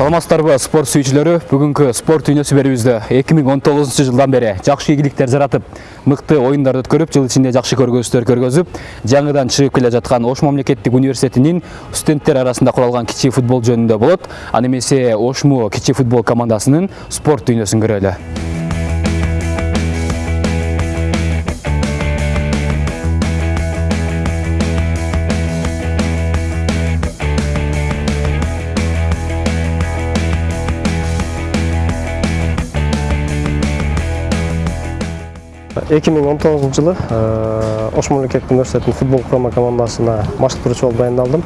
саламатсыздарбы спорт сүйүүчүлөрү? Бүгүнкү спорт дүйнөсү берүүбүздө 2019 жылдан бери жакшы ийгиликтер жаратып мыкты оюндар өткөрүп жыл ичинде жакшы көргөзүштөр көргөзүп жаңыдан чыгып келе жаткан ош мамлекеттик университетинин студенттер арасында куралган кичи футбол жөнүндө болот. Аны эмесе ошму кичи футбол командасынын спорт дүйнөсүн көрөлү. Эки миң он тогузунчу жылы ош мамлекеттик университетинин футбол курама командасына баштыктыруучу болуп дайындалдым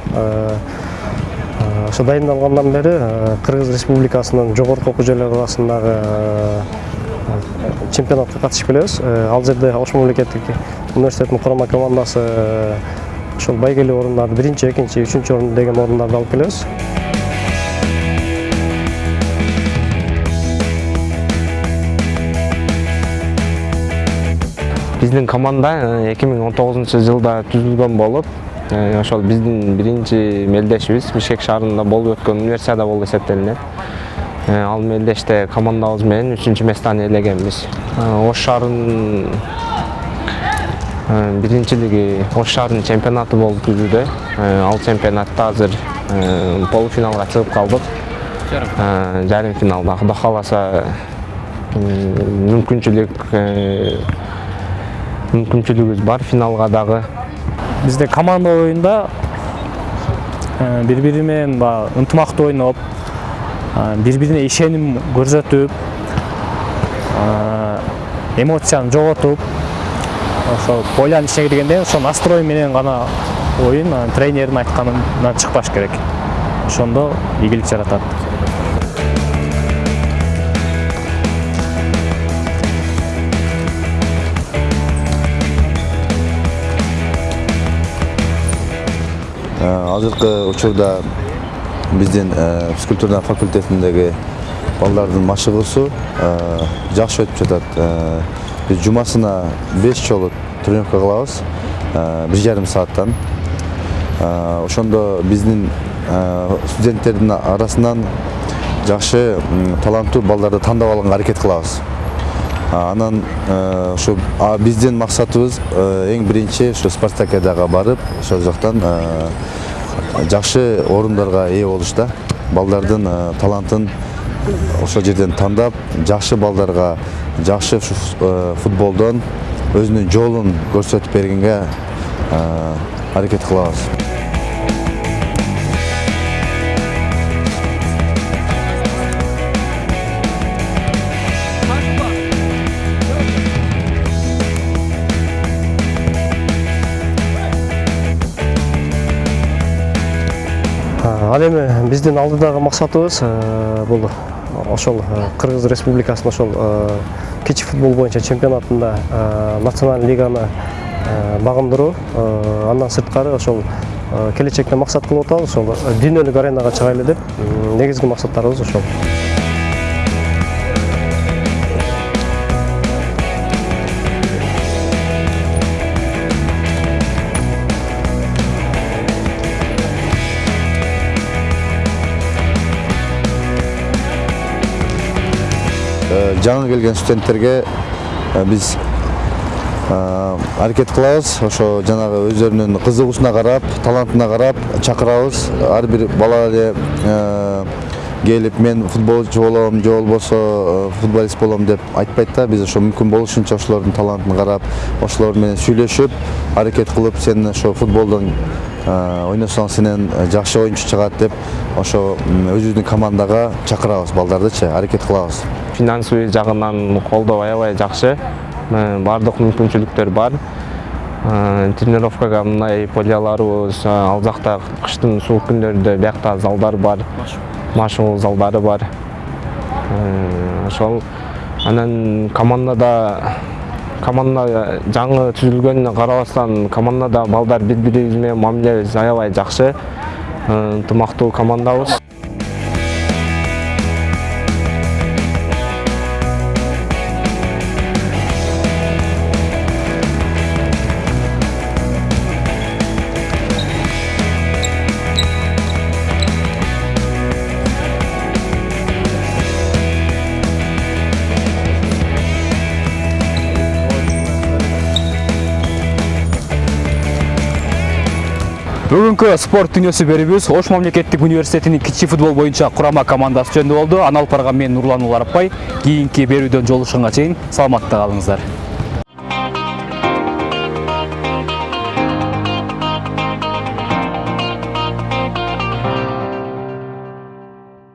ошо дайындалгандан бери кыргыз республикасынын жогорку окуу жайлары арасындагы чемпионатка катышып келебиз ал жерде ош мамлекеттик университетинин курама командасы ошол байгелүү орундарды биринчи экинчи үчүнчү орун деген орундарды алып келебиз биздин команда эки миң он тогузунчу жылда түзүлгөн болуп ошол биздин биринчи мелдешибиз бишкек шаарында болуп өткөн универсиада болуп эсептелинет ал мелдеште командабыз менен үчүнчү местаны ээлегенбиз ош шаарынын биринчилиги ош шаарынын чемпионаты болуп түзүүдө ал чемпионатта азыр полуфиналга чыгып калдык жарым финалда. Кудай кааласа мүмкүнчүлүк мүмкүнчүлүгүбүз бар финалга дагы бизде команда оюнда бири бири менен баягы ынтымактуу ойноп бири бирине ишеним көрсөтүп эмоцияны жоготуп ошол пойланын ичине киргенде ошо настрой менен гана оюн тренердин айтканынан чыкпаш керек. Ошондо ийгилик жаратат азыркы учурда биздин физкультура факультетиндеги балдардын машыгуусу жакшы өтүп жатат биз жумасына беш жолу тренировка кылабыз бир жарым сааттан ошондо биздин студенттердин арасынан жакшы таланттуу балдарды тандап алганга аракет кылабыз анан ушу биздин максатыбыз эң биринчи ушу спартакиадага барып ошол жактан жакшы орундарга ээ болуш да. Балдардын талантын ошол жерден тандап жакшы балдарга жакшы футболдон өзүнүн жолун көрсөтүп бергенге аракет кылабыз ал эми биздин алдыдагы максатыбыз бул ошол кыргыз республикасынын ошол кичи футбол боюнча чемпионатында национальный лиганы багындыруу андан сырткары ошол келечекте максат кылып атабыз ошол дүйнөлүк аренага чыгайлы деп негизги максаттарыбыз ошол жаңы келген студенттерге биз аракет кылабыз. Ошо жанагы өздөрүнүн кызыгуусуна карап талантына карап чакырабыз. Ар бир бала эле келип мен футболчу болом же болбосо футболист болом деп айтпайт да биз ошо мүмкүн болушунча ошолордун талантын карап ошолор менен сүйлөшүп аракет кылып сен ошо футболдон ойносоң сенен жакшы оюнчу чыгат деп ошо өзүбүздүн командага чакырабыз балдардычы аракет кылабыз. Финансовый жагынан колдоо аябай жакшы. Баардык мүмкүнчүлүктөр бар. Тренировкага мындай поляларыбыз ал жакта кыштын суук күндөрүндө биякта залдар бар. Машыгуу залдары бар. Ошол анан командада команда жаңы түзүлгөнүнө карабастан командада балдар бири бирибиз менен мамилебиз аябай жакшы ынтымактуу командабыз бүгүнкү спорт дүйнөсү берүүбүз ош мамлекеттик университетинин кичи футбол боюнча курама командасы жөнүндө болду аны алып барган мен нурлан уларапбай кийинки берүүдөн жолугушканга чейин саламатта калыңыздар